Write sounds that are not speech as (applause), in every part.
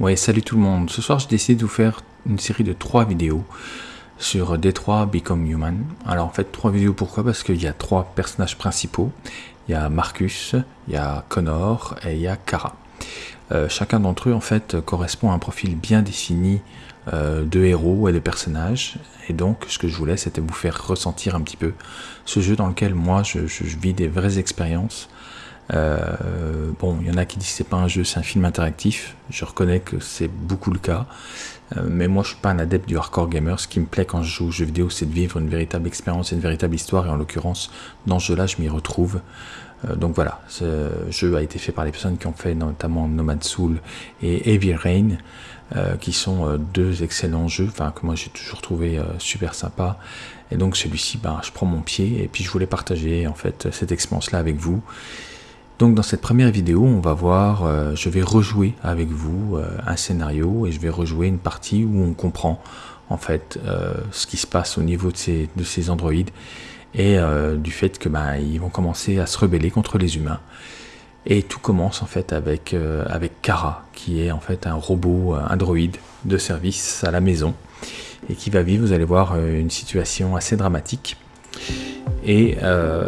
Ouais, salut tout le monde. Ce soir, j'ai décidé de vous faire une série de trois vidéos sur Détroit Become Human. Alors en fait, trois vidéos, pourquoi? Parce qu'il y a trois personnages principaux. Il y a Marcus, il y a Connor et il y a Kara. Euh, chacun d'entre eux, en fait, correspond à un profil bien défini euh, de héros et de personnages. Et donc, ce que je voulais, c'était vous faire ressentir un petit peu ce jeu dans lequel moi, je vis des vraies expériences euh, bon, il y en a qui disent que c'est pas un jeu, c'est un film interactif. Je reconnais que c'est beaucoup le cas. Euh, mais moi, je suis pas un adepte du hardcore gamer. Ce qui me plaît quand je joue aux jeux vidéo, c'est de vivre une véritable expérience, une véritable histoire. Et en l'occurrence, dans ce jeu-là, je m'y retrouve. Euh, donc voilà, ce jeu a été fait par les personnes qui ont fait notamment Nomad Soul et Heavy Rain, qui sont deux excellents jeux, enfin que moi j'ai toujours trouvé super sympa. Et donc celui-ci, ben, je prends mon pied et puis je voulais partager en fait cette expérience-là avec vous. Donc dans cette première vidéo, on va voir, euh, je vais rejouer avec vous euh, un scénario et je vais rejouer une partie où on comprend en fait euh, ce qui se passe au niveau de ces, de ces androïdes et du fait que bah, ils vont commencer à se rebeller contre les humains. Et tout commence en fait avec, avec Kara, qui est en fait un robot, un droïde de service à la maison et qui va vivre, vous allez voir, une situation assez dramatique. Et, euh,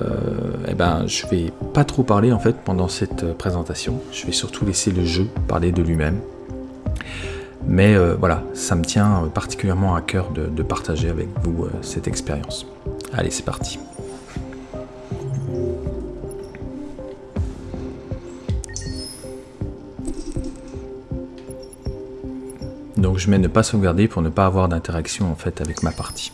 eh ben, je vais pas trop parler en fait pendant cette euh, présentation. Je vais surtout laisser le jeu parler de lui-même. Mais euh, voilà, ça me tient particulièrement à cœur de, partager avec vous cette expérience. Allez, c'est parti. Donc je mets ne pas sauvegarder pour ne pas avoir d'interaction en fait avec ma partie.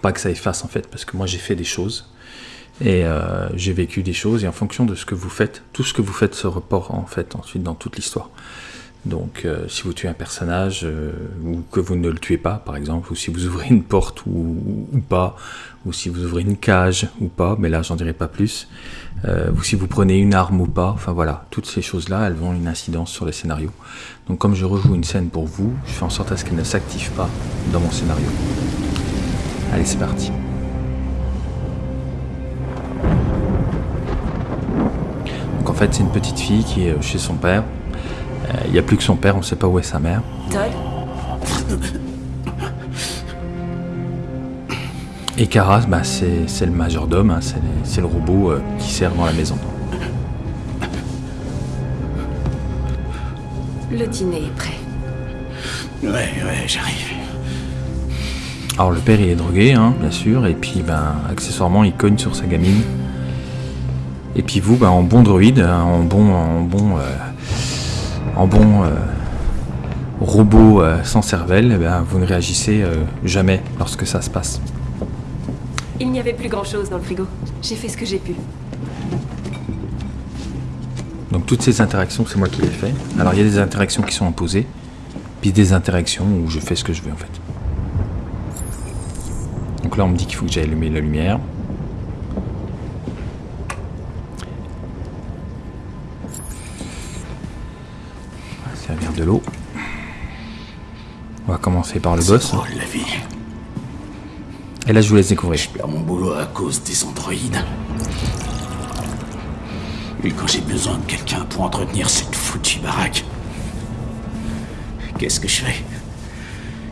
Pas que ça efface en fait, parce que moi j'ai fait des choses et euh, j'ai vécu des choses et en fonction de ce que vous faites, tout ce que vous faites se reporte en fait ensuite dans toute l'histoire. Donc euh, si vous tuez un personnage euh, ou que vous ne le tuez pas par exemple, ou si vous ouvrez une porte ou, pas, ou si vous ouvrez une cage ou pas, mais là j'en dirai pas plus, ou si vous prenez une arme ou pas, enfin voilà, toutes ces choses-là elles ont une incidence sur le scénario. Donc comme je rejoue une scène pour vous, je fais en sorte à ce qu'elle ne s'active pas dans mon scénario. Allez, c'est parti. Donc en fait, c'est une petite fille qui est chez son père. Euh, il n'y a plus que son père, on ne sait pas où est sa mère. Todd Et Karas, bah, c'est le majordome, hein, c'est le robot euh, qui sert dans la maison. Le dîner est prêt. Ouais, ouais, j'arrive. Alors le père il est drogué, hein, bien sûr, et puis ben accessoirement il cogne sur sa gamine. Et puis vous, ben, en bon droïde, hein, en bon, en bon, euh, en bon euh, robot euh, sans cervelle, eh ben, vous ne réagissez jamais lorsque ça se passe. Il n'y avait plus grand chose dans le frigo. J'ai fait ce que j'ai pu. Donc toutes ces interactions, c'est moi qui les fais. Alors il y a des interactions qui sont imposées, puis des interactions où je fais ce que je veux en fait. Donc là, on me dit qu'il faut que j'aille allumer la lumière. On va servir de l'eau. On va commencer par le boss. la vie. Et là, je vous laisse découvrir. Je perds mon boulot à cause des androïdes. Et quand j'ai besoin de quelqu'un pour entretenir cette foutue baraque, qu'est-ce que je fais?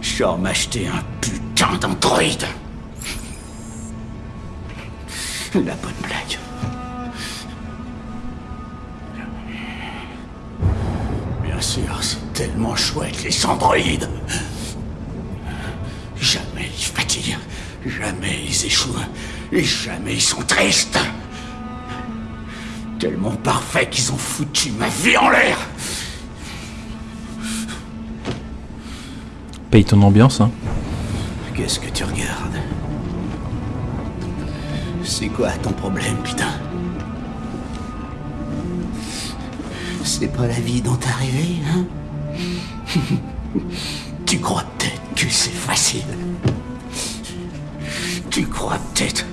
Je sors m'acheter un putain d'androïde. La bonne blague. Bien sûr, c'est tellement chouette les androïdes. Jamais ils fatiguent, jamais ils échouent, et jamais ils sont tristes. Tellement parfait qu'ils ont foutu ma vie en l'air. Paye ton ambiance, hein. Qu'est-ce que tu regardes? C'est quoi ton problème, putain C'est pas la vie dont t'es arrivé, hein (laughs) Tu crois peut-être que c'est facile. Tu crois peut-être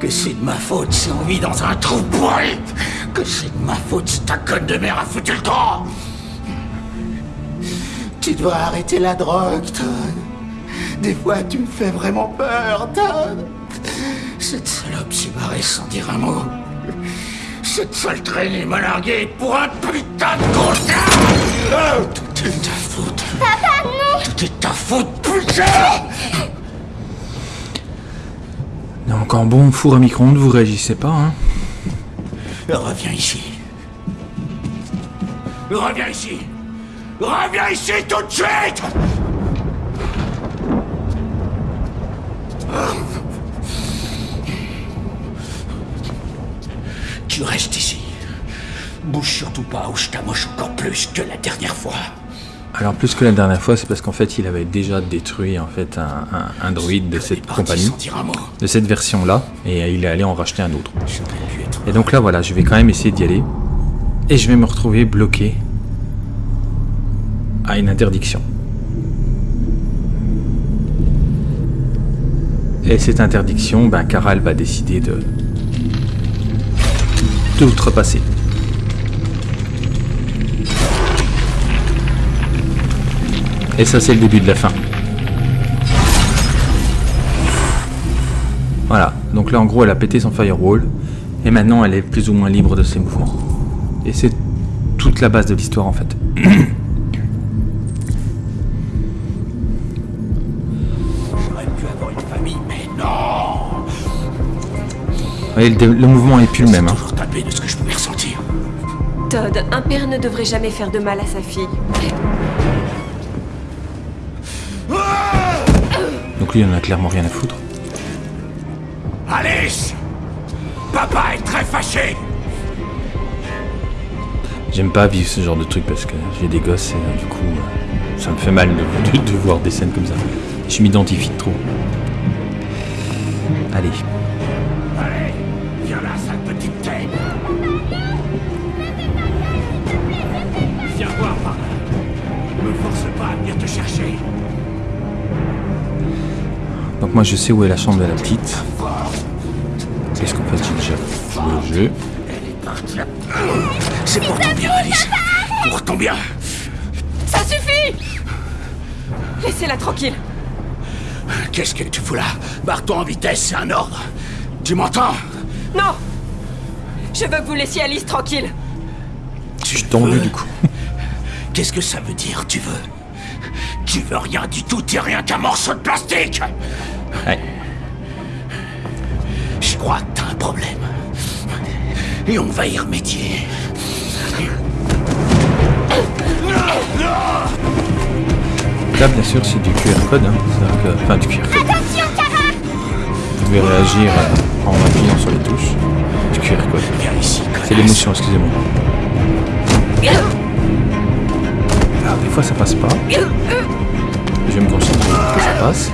que c'est de ma faute si on vit dans un trou pourri Que c'est de ma faute si ta conne de mère a foutu le temps Tu dois arrêter la drogue, Todd. Des fois, tu me fais vraiment peur, Todd. Cette salope s'est barrée sans dire un mot. Cette sale traînée m'a largué pour un putain de contrat Tout est ta faute. Papa, non Tout est ta faute, putain Donc en bon four à micro-ondes, vous réagissez pas, hein Reviens ici. Reviens ici. Reviens ici tout de suite Tu restes ici. Bouge surtout pas ou je t'amoche encore plus que la dernière fois. Alors plus que la dernière fois, c'est parce qu'en fait, il avait déjà détruit en fait un, un, un droïde de cette compagnie, de cette version-là, et il est allé en racheter un autre. Et donc là, voilà, je vais quand même essayer d'y aller, et je vais me retrouver bloqué à une interdiction. Et cette interdiction, ben, Karal va décider de d'outrepasser. Et ça, c'est le début de la fin. Voilà, donc là en gros elle a pété son firewall et maintenant elle est plus ou moins libre de ses mouvements. Et c'est toute la base de l'histoire en fait. J'aurais pu avoir une famille, mais non Vous voyez, le, dé- le mouvement est plus le même. hein. De ce que je pouvais ressentir. Todd, un père ne devrait jamais faire de mal à sa fille. Donc lui il en a clairement rien à foutre. Alice Papa est très fâché J'aime pas vivre ce genre de truc parce que j'ai des gosses et euh, du coup euh, ça me fait mal de, (laughs) de- de voir des scènes comme ça. Je m'identifie trop. Allez, venir te chercher. Donc moi je sais où est la chambre de la petite. Qu'en fait j'ai déjà joué au jeu. Elle est partie C'est pour ton bien, Alice. Pour ton bien. Ça suffit! Laissez-la tranquille. Qu'est-ce que tu fous là? Barre-toi en vitesse, c'est un ordre. Tu m'entends? Non! Je veux que vous laissiez Alice tranquille. Je suis tendu du coup. Qu'est-ce que ça veut dire, tu veux? Tu veux rien du tout, t'es rien qu'un morceau de plastique Ouais. Je crois que t'as un problème. Et on va y remédier. Là, bien sûr, c'est du QR code. Hein. C'est-à-dire que- Enfin, du QR code. Attention, Kara Vous pouvez réagir euh, en appuyant sur les touches. Du QR code. Viens ici, C'est l'émotion, excusez-moi. Alors, des fois, ça passe pas. Vais me concentrer pour que ça.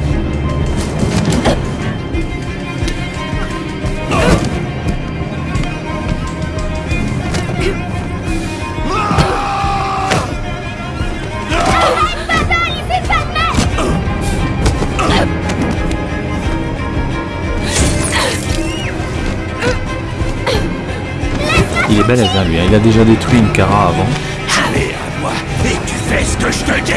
Il est balèze, lui. hein. Il a déjà détruit une Cara avant. Allez, à moi, et tu fais ce que je te dis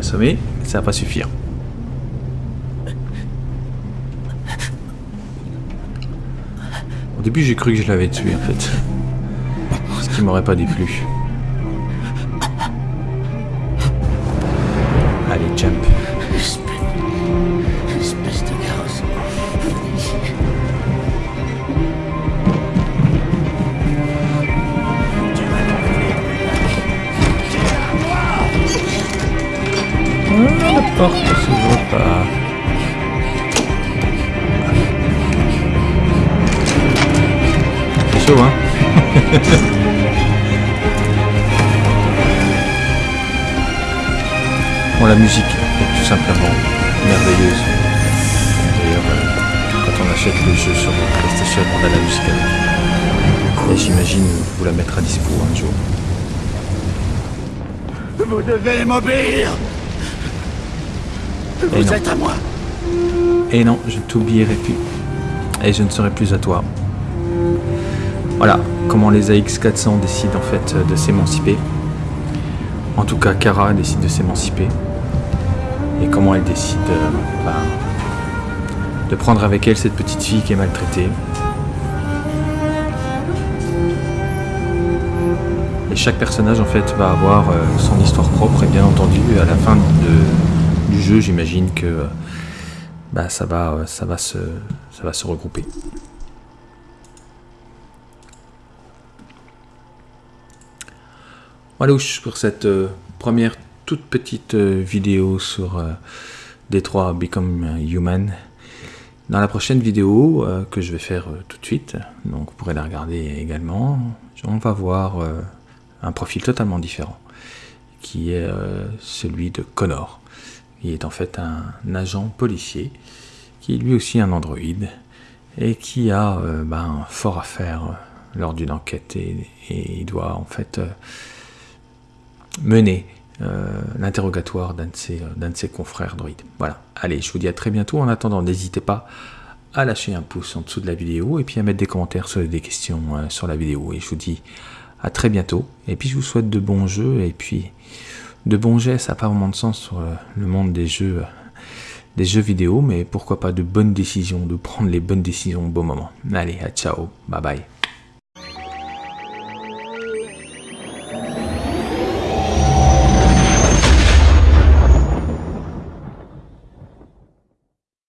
Assommé. Ça va pas suffire. Au début, j'ai cru que je l'avais tué, en fait. Ce qui m'aurait pas déplu. Porte s'ouvre pas. C'est chaud, hein (laughs) Bon, la musique est tout simplement merveilleuse. D'ailleurs, euh, quand on achète le jeu sur PlayStation, on a la musique avec. Et j'imagine vous la mettre à dispo un jour. Vous devez m'obéir Vous non. êtes à moi Et non, je ne t'oublierai plus. Et je ne serai plus à toi. Voilà comment les AX400 décident en fait de s'émanciper. En tout cas, Kara décide de s'émanciper. Et comment elle décide euh, bah, de prendre avec elle cette petite fille qui est maltraitée. Et chaque personnage en fait va avoir euh, son histoire propre et bien entendu à la fin du j'imagine que bah, ça, va, ça, va se, ça va se regrouper. Voilà pour cette euh, première toute petite euh, vidéo sur euh, Détroit Become Human. Dans la prochaine vidéo que je vais faire tout de suite, donc vous pourrez la regarder également, on va voir un profil totalement différent, qui est celui de Connor. Il est en fait un, agent policier, qui est lui aussi un androïde, et qui a ben, fort à faire lors d'une enquête, et, il doit en fait mener euh, l'interrogatoire d'un de, ses, euh, de ses confrères droïdes. Voilà, allez, je vous dis à très bientôt. En attendant, n'hésitez pas à lâcher un pouce en dessous de la vidéo et puis à mettre des commentaires sur des questions euh, sur la vidéo. Et je vous dis à très bientôt. Et puis je vous souhaite de bons jeux et puis de bons gestes. Ça n'a pas vraiment de sens sur le monde des jeux, des jeux vidéo, mais pourquoi pas de bonnes décisions, de prendre les bonnes décisions au bon moment. Allez, à ciao, bye bye.